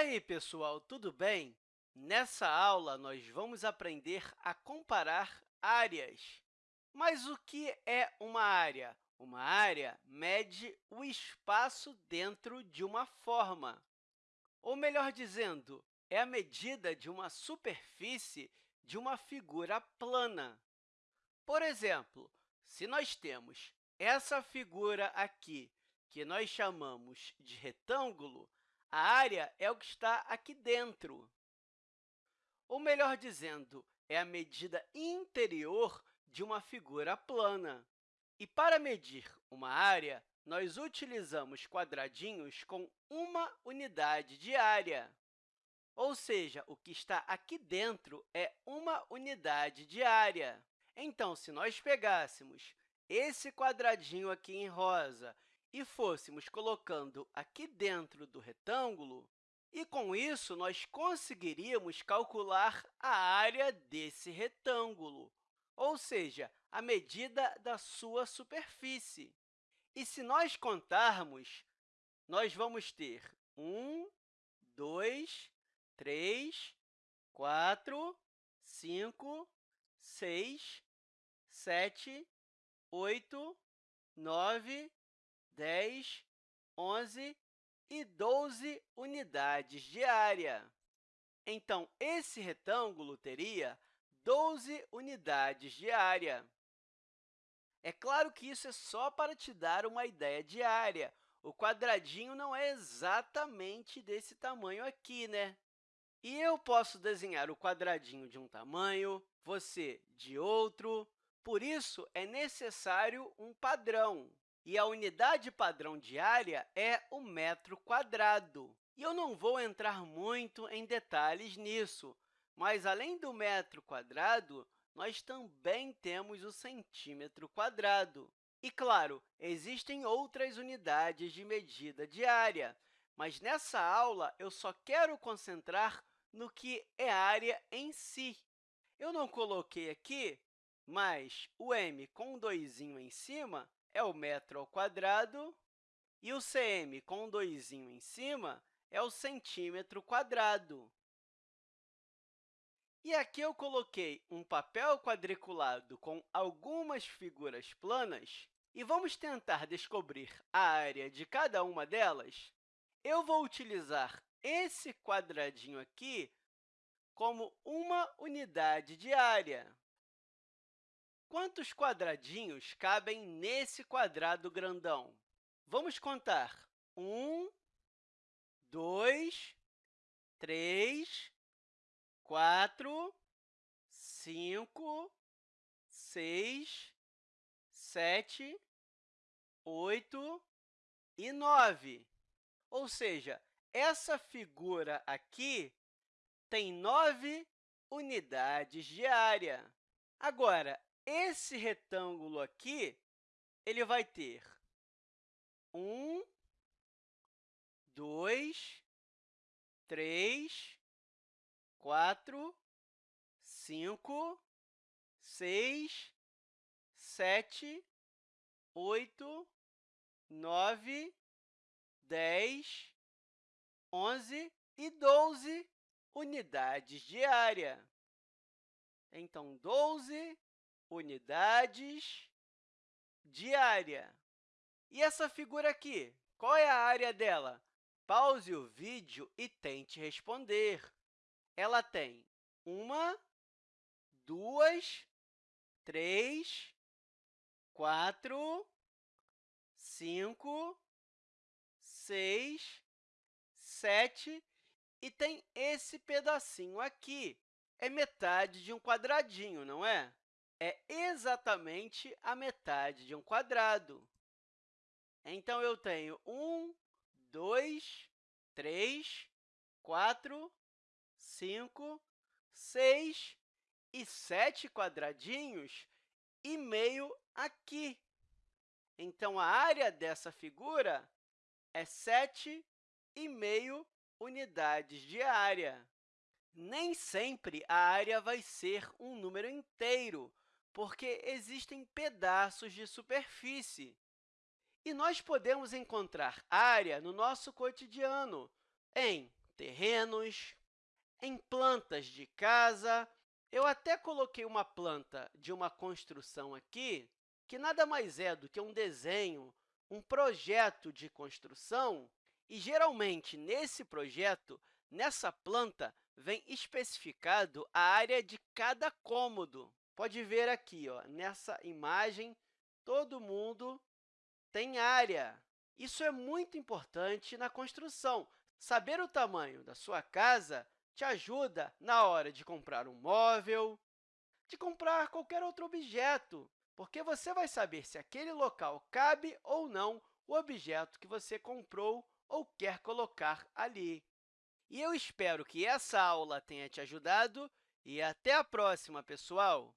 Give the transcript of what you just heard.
aí, pessoal, tudo bem? Nessa aula, nós vamos aprender a comparar áreas. Mas o que é uma área? Uma área mede o espaço dentro de uma forma. Ou, melhor dizendo, é a medida de uma superfície de uma figura plana. Por exemplo, se nós temos essa figura aqui, que nós chamamos de retângulo, a área é o que está aqui dentro. Ou, melhor dizendo, é a medida interior de uma figura plana. E, para medir uma área, nós utilizamos quadradinhos com uma unidade de área. Ou seja, o que está aqui dentro é uma unidade de área. Então, se nós pegássemos esse quadradinho aqui em rosa e fôssemos colocando aqui dentro do retângulo, e, com isso, nós conseguiríamos calcular a área desse retângulo, ou seja, a medida da sua superfície. E, se nós contarmos, nós vamos ter 1, 2, 3, 4, 5, 6, 7, 8, 9, 10, 11 e 12 unidades de área. Então, esse retângulo teria 12 unidades de área. É claro que isso é só para te dar uma ideia de área. O quadradinho não é exatamente desse tamanho aqui, né? E eu posso desenhar o quadradinho de um tamanho, você de outro. Por isso, é necessário um padrão. E a unidade padrão de área é o metro quadrado. E eu não vou entrar muito em detalhes nisso, mas, além do metro quadrado, nós também temos o centímetro quadrado. E, claro, existem outras unidades de medida de área, mas nessa aula eu só quero concentrar no que é área em si. Eu não coloquei aqui, mas o m com um doisinho em cima é o metro ao quadrado, e o cm com um doisinho em cima é o centímetro quadrado. E aqui eu coloquei um papel quadriculado com algumas figuras planas e vamos tentar descobrir a área de cada uma delas. Eu vou utilizar esse quadradinho aqui como uma unidade de área. Quantos quadradinhos cabem nesse quadrado grandão? Vamos contar. Um, dois, três, quatro, cinco, seis, sete, oito e nove. Ou seja, essa figura aqui tem nove unidades de área. Agora, esse retângulo aqui ele vai ter um, dois, três, quatro, cinco, seis, sete, oito, nove, dez, onze e doze unidades de área. Então, 12 unidades de área. E essa figura aqui, qual é a área dela? Pause o vídeo e tente responder. Ela tem uma, duas, três, quatro, cinco, seis, sete e tem esse pedacinho aqui. É metade de um quadradinho, não é? É exatamente a metade de um quadrado. Então, eu tenho 1, 2, 3, 4, 5, 6 e 7 quadradinhos e meio aqui. Então, a área dessa figura é 7,5 unidades de área. Nem sempre a área vai ser um número inteiro, porque existem pedaços de superfície. E nós podemos encontrar área no nosso cotidiano em terrenos, em plantas de casa. Eu até coloquei uma planta de uma construção aqui, que nada mais é do que um desenho, um projeto de construção, e, geralmente, nesse projeto, nessa planta, vem especificado a área de cada cômodo. Pode ver aqui, ó, nessa imagem, todo mundo tem área. Isso é muito importante na construção. Saber o tamanho da sua casa te ajuda na hora de comprar um móvel, de comprar qualquer outro objeto, porque você vai saber se aquele local cabe ou não o objeto que você comprou ou quer colocar ali. E eu espero que essa aula tenha te ajudado e até a próxima, pessoal!